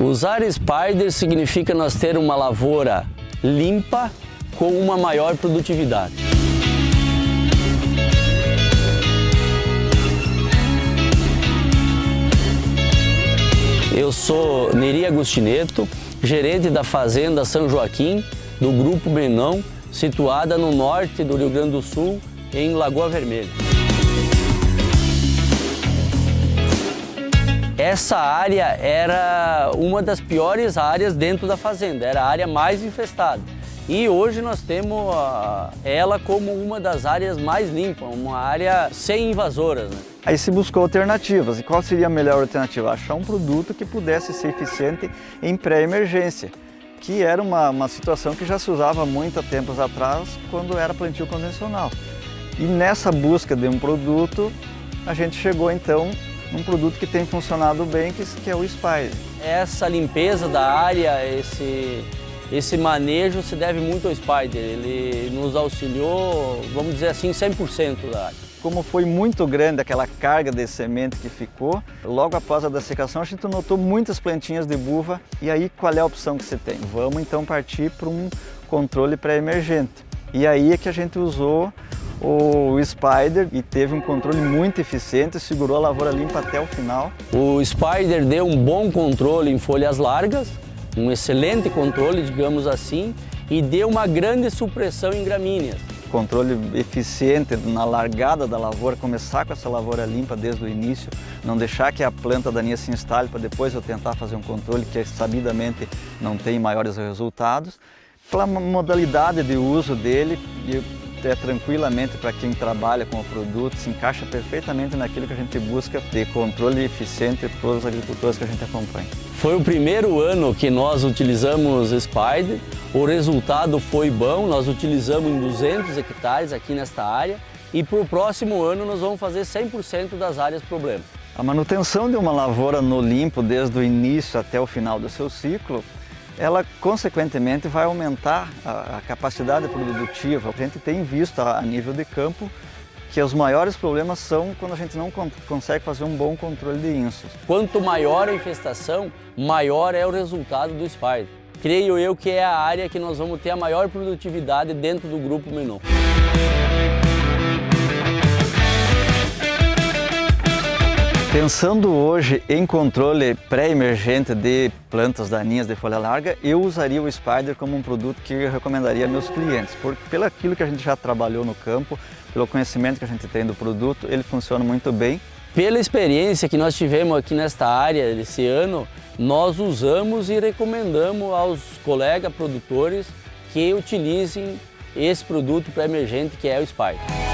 Usar Spider significa nós ter uma lavoura limpa com uma maior produtividade. Eu sou Neri Agostineto, gerente da Fazenda São Joaquim, do Grupo Menão, situada no norte do Rio Grande do Sul, em Lagoa Vermelha. Essa área era uma das piores áreas dentro da fazenda, era a área mais infestada. E hoje nós temos ela como uma das áreas mais limpas, uma área sem invasoras. Né? Aí se buscou alternativas. E qual seria a melhor alternativa? Achar um produto que pudesse ser eficiente em pré-emergência, que era uma, uma situação que já se usava muito há tempos atrás, quando era plantio convencional. E nessa busca de um produto, a gente chegou então num produto que tem funcionado bem, que, que é o Spire. Essa limpeza da área, esse, esse manejo se deve muito ao Spider. Ele nos auxiliou, vamos dizer assim, 100% da área. Como foi muito grande aquela carga de semente que ficou, logo após a dessecação a gente notou muitas plantinhas de buva. E aí qual é a opção que você tem? Vamos então partir para um controle pré-emergente. E aí é que a gente usou o Spider e teve um controle muito eficiente, segurou a lavoura limpa até o final. O Spider deu um bom controle em folhas largas, um excelente controle, digamos assim, e deu uma grande supressão em gramíneas. Controle eficiente na largada da lavoura, começar com essa lavoura limpa desde o início, não deixar que a planta daninha se instale para depois eu tentar fazer um controle que sabidamente não tem maiores resultados. Pela modalidade de uso dele, é tranquilamente para quem trabalha com o produto, se encaixa perfeitamente naquilo que a gente busca ter controle eficiente para os agricultores que a gente acompanha. Foi o primeiro ano que nós utilizamos Spider, o resultado foi bom, nós utilizamos em 200 hectares aqui nesta área e para o próximo ano nós vamos fazer 100% das áreas problema. A manutenção de uma lavoura no limpo desde o início até o final do seu ciclo ela consequentemente vai aumentar a, a capacidade produtiva. A gente tem visto a, a, nível de campo que os maiores problemas são quando a gente não con consegue fazer um bom controle de insos. Quanto maior a infestação, maior é o resultado do Spider. Creio eu que é a área que nós vamos ter a maior produtividade dentro do grupo Menon. Pensando hoje em controle pré-emergente de plantas daninhas de folha larga, eu usaria o Spider como um produto que eu recomendaria a meus clientes, porque pelo aquilo que a gente já trabalhou no campo, pelo conhecimento que a gente tem do produto, ele funciona muito bem. Pela experiência que nós tivemos aqui nesta área esse ano, nós usamos e recomendamos aos colegas produtores que utilizem esse produto pré-emergente que é o Spider.